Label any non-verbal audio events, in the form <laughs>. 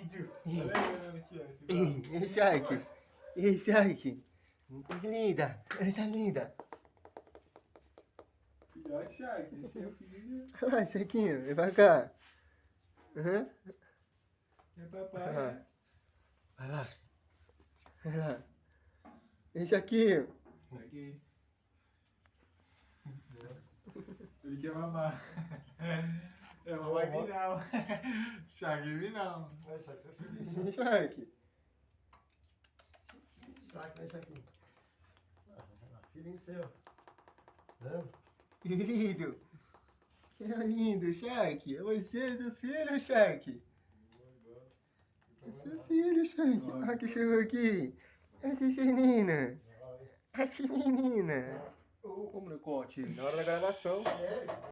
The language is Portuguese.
vídeo. Olha Ei, Shark. Ei, Shark. Linda, essa linda. Filhote Shark, esse é o filho Olha lá, Sharkinho, vem pra cá. Uhum. de papai. Ah. né? Vai lá. Vai lá. Ei, Sharkinho. Aqui. Ele quer mamar. <laughs> É mamar aqui não. <laughs> Shark em mim não. Vai, Shark, você é feliz. Shark. Shark, né, Shark? Filhinho seu. Né? Querido. Que lindo, Shark. É você e seus filhos, Shark. É seus filhos, Shark. Olha que chegou aqui. Essa menina. Essa menina. Ô, molecote, na hora da gravação. É,